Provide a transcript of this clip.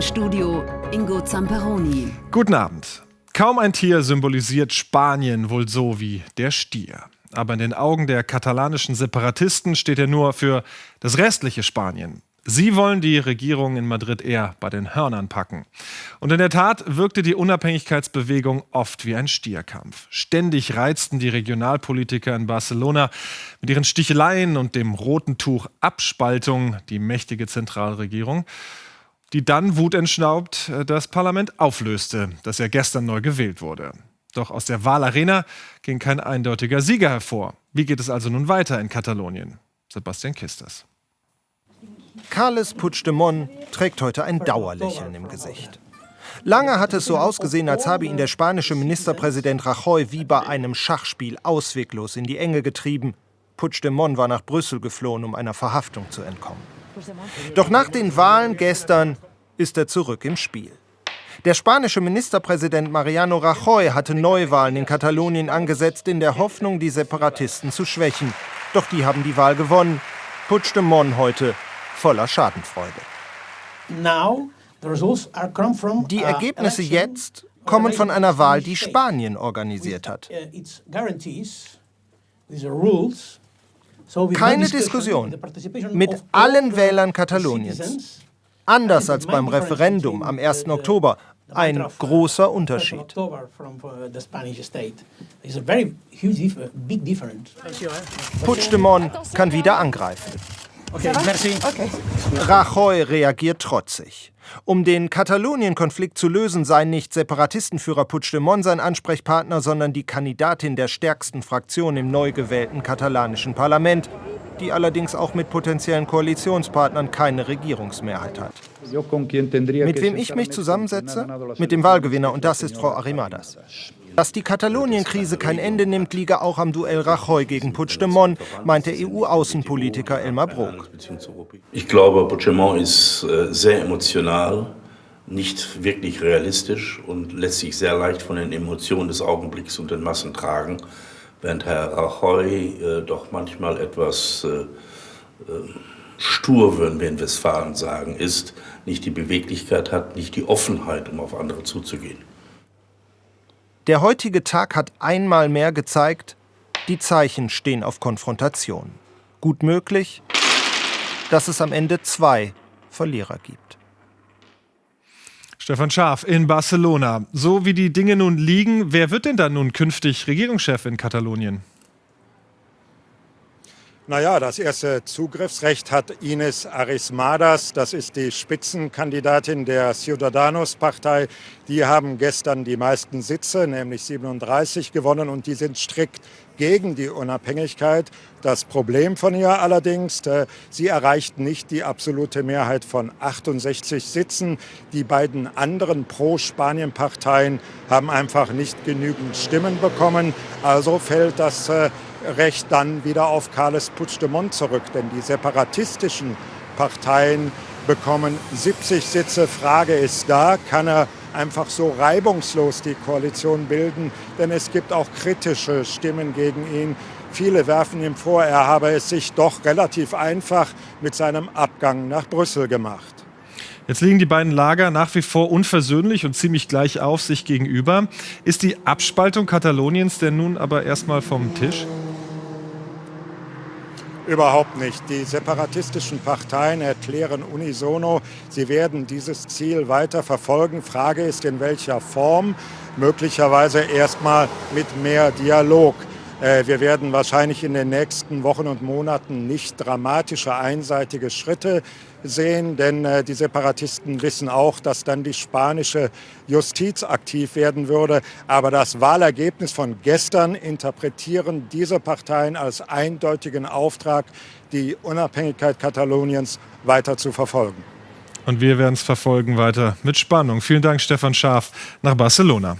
Studio Ingo Zamperoni. Guten Abend. Kaum ein Tier symbolisiert Spanien wohl so wie der Stier. Aber in den Augen der katalanischen Separatisten steht er nur für das restliche Spanien. Sie wollen die Regierung in Madrid eher bei den Hörnern packen. Und in der Tat wirkte die Unabhängigkeitsbewegung oft wie ein Stierkampf. Ständig reizten die Regionalpolitiker in Barcelona mit ihren Sticheleien und dem roten Tuch Abspaltung die mächtige Zentralregierung, die dann wutentschnaubt äh, das Parlament auflöste, das ja gestern neu gewählt wurde. Doch aus der Wahlarena ging kein eindeutiger Sieger hervor. Wie geht es also nun weiter in Katalonien? Sebastian Kisters. Carles Puigdemont trägt heute ein Dauerlächeln im Gesicht. Lange hat es so ausgesehen, als habe ihn der spanische Ministerpräsident Rajoy wie bei einem Schachspiel ausweglos in die Enge getrieben. Puigdemont war nach Brüssel geflohen, um einer Verhaftung zu entkommen. Doch nach den Wahlen gestern ist er zurück im Spiel. Der spanische Ministerpräsident Mariano Rajoy hatte Neuwahlen in Katalonien angesetzt, in der Hoffnung, die Separatisten zu schwächen. Doch die haben die Wahl gewonnen. Puigdemont heute voller Schadenfreude. Die Ergebnisse jetzt kommen von einer Wahl, die Spanien organisiert hat. Uh, Keine Diskussion mit allen Wählern Kataloniens. Anders als beim Referendum am 1. Oktober. Ein großer Unterschied. Puigdemont kann wieder angreifen. Okay, merci. Okay. Rajoy reagiert trotzig. Um den Katalonien-Konflikt zu lösen, sei nicht Separatistenführer Puigdemont sein Ansprechpartner, sondern die Kandidatin der stärksten Fraktion im neu gewählten katalanischen Parlament, die allerdings auch mit potenziellen Koalitionspartnern keine Regierungsmehrheit hat. Mit wem ich mich zusammensetze? Mit dem Wahlgewinner, und das ist Frau Arrimadas. Dass die Katalonien-Krise kein Ende nimmt, liege auch am Duell Rajoy gegen Puigdemont, meint der EU-Außenpolitiker Elmar Brok. Ich glaube, Puigdemont ist äh, sehr emotional, nicht wirklich realistisch und lässt sich sehr leicht von den Emotionen des Augenblicks und den Massen tragen, während Herr Rajoy äh, doch manchmal etwas äh, stur, würden wir in Westfalen sagen, ist, nicht die Beweglichkeit hat, nicht die Offenheit, um auf andere zuzugehen. Der heutige Tag hat einmal mehr gezeigt, die Zeichen stehen auf Konfrontation. Gut möglich, dass es am Ende zwei Verlierer gibt. Stefan Schaaf in Barcelona. So wie die Dinge nun liegen, wer wird denn dann nun künftig Regierungschef in Katalonien? Naja, das erste Zugriffsrecht hat Ines Arismadas. Das ist die Spitzenkandidatin der Ciudadanos-Partei. Die haben gestern die meisten Sitze, nämlich 37, gewonnen und die sind strikt gegen die Unabhängigkeit. Das Problem von ihr allerdings, äh, sie erreicht nicht die absolute Mehrheit von 68 Sitzen. Die beiden anderen Pro-Spanien-Parteien haben einfach nicht genügend Stimmen bekommen. Also fällt das äh, Recht dann wieder auf Carles Puigdemont zurück. Denn die separatistischen Parteien bekommen 70 Sitze. Frage ist da, kann er einfach so reibungslos die Koalition bilden? Denn es gibt auch kritische Stimmen gegen ihn. Viele werfen ihm vor, er habe es sich doch relativ einfach mit seinem Abgang nach Brüssel gemacht. Jetzt liegen die beiden Lager nach wie vor unversöhnlich und ziemlich gleich auf sich gegenüber. Ist die Abspaltung Kataloniens denn nun aber erstmal vom Tisch? Überhaupt nicht. Die separatistischen Parteien erklären unisono, sie werden dieses Ziel weiter verfolgen. Frage ist, in welcher Form. Möglicherweise erstmal mit mehr Dialog. Äh, wir werden wahrscheinlich in den nächsten Wochen und Monaten nicht dramatische einseitige Schritte sehen, denn äh, die Separatisten wissen auch, dass dann die spanische Justiz aktiv werden würde. Aber das Wahlergebnis von gestern interpretieren diese Parteien als eindeutigen Auftrag, die Unabhängigkeit Kataloniens weiter zu verfolgen. Und wir werden es verfolgen weiter mit Spannung. Vielen Dank, Stefan Schaaf, nach Barcelona.